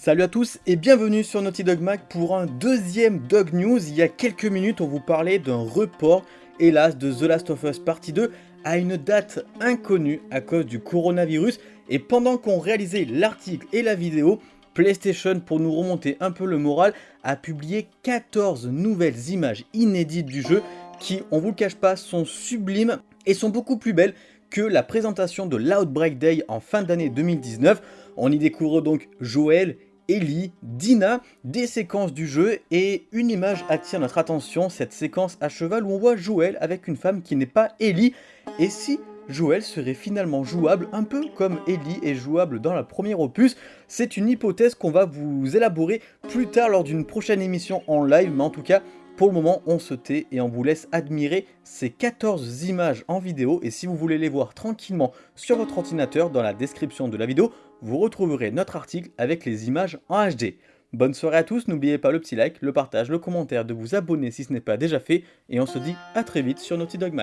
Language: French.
Salut à tous et bienvenue sur Naughty Dog Mag pour un deuxième Dog News. Il y a quelques minutes, on vous parlait d'un report, hélas, de The Last of Us Partie 2 à une date inconnue à cause du coronavirus. Et pendant qu'on réalisait l'article et la vidéo, PlayStation, pour nous remonter un peu le moral, a publié 14 nouvelles images inédites du jeu qui, on vous le cache pas, sont sublimes et sont beaucoup plus belles que la présentation de l'Outbreak Day en fin d'année 2019. On y découvre donc Joël, Ellie, Dina, des séquences du jeu et une image attire notre attention, cette séquence à cheval où on voit Joël avec une femme qui n'est pas Ellie. Et si Joël serait finalement jouable, un peu comme Ellie est jouable dans la première opus. C'est une hypothèse qu'on va vous élaborer plus tard lors d'une prochaine émission en live, mais en tout cas, pour le moment, on se tait et on vous laisse admirer ces 14 images en vidéo et si vous voulez les voir tranquillement sur votre ordinateur, dans la description de la vidéo, vous retrouverez notre article avec les images en HD. Bonne soirée à tous, n'oubliez pas le petit like, le partage, le commentaire, de vous abonner si ce n'est pas déjà fait et on se dit à très vite sur Naughty Dog.